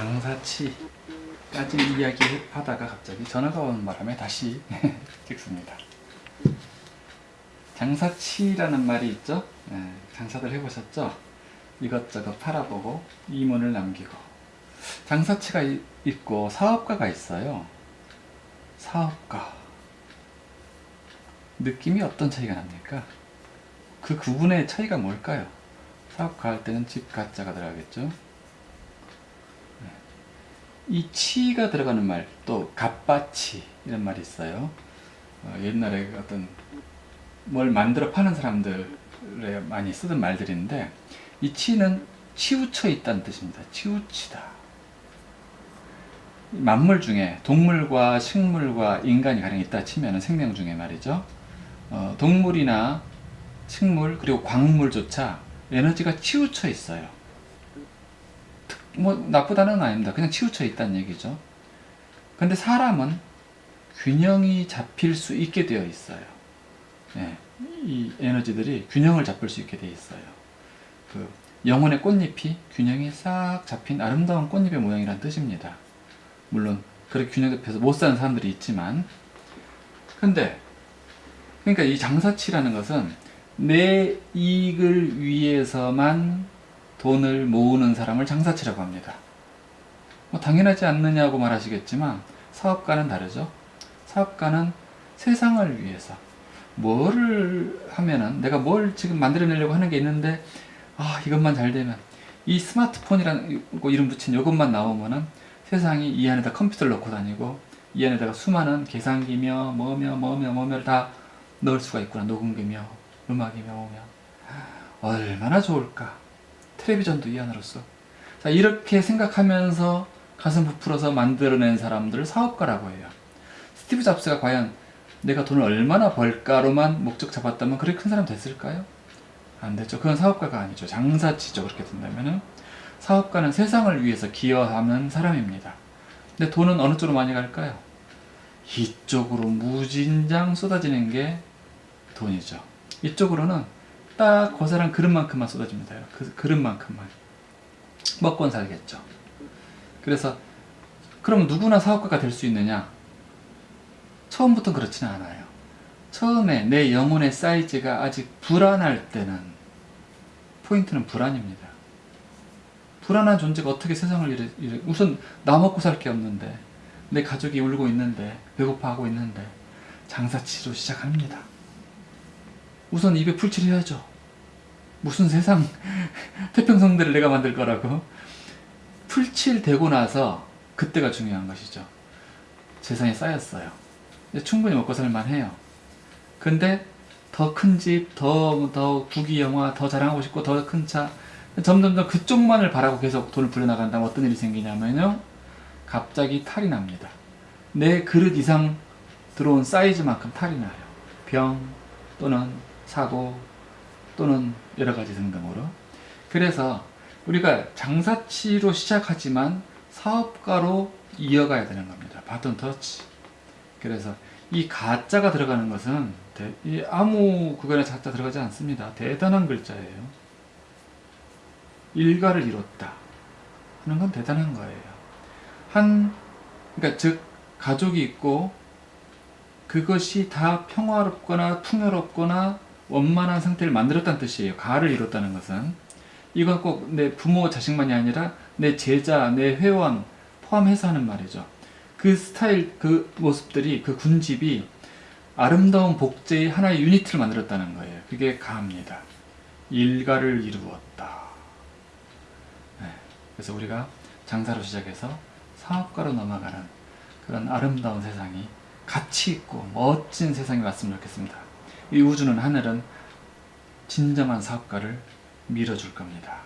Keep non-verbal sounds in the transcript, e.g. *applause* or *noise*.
장사치까지 이야기하다가 갑자기 전화가 오는 바람에 다시 *laughs* 찍습니다. 장사치라는 말이 있죠? 예, 장사들 해보셨죠? 이것저것 팔아보고 이문을 남기고 장사치가 이- 있고 사업가가 있어요. 사업가 느낌이 어떤 차이가 납니까? 그 구분의 차이가 뭘까요? 사업가 할 때는 집 가짜가 들어가겠죠? 네. 이 치가 들어가는 말, 또 갑바치 이런 말이 있어요. 어, 옛날에 어떤 뭘 만들어 파는 사람들에 많이 쓰던 말들인데 이 치는 치우쳐 있다는 뜻입니다. 치우치다. 만물 중에 동물과 식물과 인간이 가령 있다 치면 생명 중에 말이죠. 어, 동물이나 식물 그리고 광물조차 에너지가 치우쳐 있어요. 특- 뭐 나쁘다는 건 아닙니다. 그냥 치우쳐 있다는 얘기죠. 근데 사람은 균형이 잡힐 수 있게 되어 있어요. 예, 이 에너지들이 균형을 잡을 수 있게 되어 있어요. 그 영혼의 꽃잎이 균형이 싹 잡힌 아름다운 꽃잎의 모양이란 뜻입니다. 물론 그렇게 균형 잡혀서 못 사는 사람들이 있지만 근데 그러니까 이 장사치라는 것은 내 이익을 위해서만 돈을 모으는 사람을 장사치라고 합니다. 뭐 당연하지 않느냐고 말하시겠지만 사업가는 다르죠. 사업가는 세상을 위해서 뭐를 하면은 내가 뭘 지금 만들어내려고 하는 게 있는데 아 이것만 잘 되면 이 스마트폰이라는 거 이름 붙인 이것만 나오면은 세상이 이 안에다 컴퓨터를 넣고 다니고 이 안에다가 수많은 계산기며 뭐며 뭐며 뭐며 다 넣을 수가 있구나 녹음기며 음악이며 뭐며 얼마나 좋을까 텔레비전도 이 안으로서. 자 이렇게 생각하면서 가슴 부풀어서 만들어낸 사람들을 사업가라고 해요. 스티브 잡스가 과연 내가 돈을 얼마나 벌까로만 목적 잡았다면 그렇게 큰 사람 됐을까요? 안 됐죠. 그건 사업가가 아니죠. 장사치죠. 그렇게 된다면은. 사업가는 세상을 위해서 기여하는 사람입니다. 근데 돈은 어느 쪽으로 많이 갈까요? 이쪽으로 무진장 쏟아지는 게 돈이죠. 이쪽으로는 딱그 사람 그릇만큼만 쏟아집니다. 그 그릇만큼만. 먹곤 살겠죠. 그래서 그럼 누구나 사업가가 될 수 있느냐? 처음부터 그렇지는 않아요. 처음에 내 영혼의 사이즈가 아직 불안할 때는 포인트는 불안입니다. 불안한 존재가 어떻게 세상을 이래, 이래 우선 나 먹고 살 게 없는데 내 가족이 울고 있는데 배고파하고 있는데 장사치로 시작합니다. 우선 입에 풀칠을 해야죠. 무슨 세상 *laughs* 태평성대를 내가 만들 거라고 풀칠 되고 나서 그때가 중요한 것이죠. 재산이 쌓였어요. 충분히 먹고 살만 해요. 근데 더 큰 집, 더, 더 국위 영화, 더 자랑하고 싶고 더 큰 차 점점점 그쪽만을 바라고 계속 돈을 불려나간다면 어떤 일이 생기냐면요. 갑자기 탈이 납니다. 내 그릇 이상 들어온 사이즈만큼 탈이 나요. 병 또는 사고 또는 여러 가지 등등으로. 그래서 우리가 장사치로 시작하지만 사업가로 이어가야 되는 겁니다. 바톤 터치. 그래서 이 가짜가 들어가는 것은 대- 이 아무 그거나 가짜 들어가지 않습니다. 대단한 글자예요. 일가를 이뤘다 하는 건 대단한 거예요. 한 그러니까 즉 가족이 있고 그것이 다 평화롭거나 풍요롭거나 원만한 상태를 만들었다는 뜻이에요. 가를 이뤘다는 것은 이건 꼭 내 부모 자식만이 아니라 내 제자, 내 회원 포함해서 하는 말이죠. 그 스타일, 그 모습들이 그 군집이 아름다운 복제의 하나의 유니트를 만들었다는 거예요. 그게 가입니다. 일가를 이루었다. 네. 그래서 우리가 장사로 시작해서 사업가로 넘어가는 그런 아름다운 세상이 가치 있고 멋진 세상이 왔으면 좋겠습니다. 이 우주는 하늘은 진정한 사업가를 밀어줄 겁니다.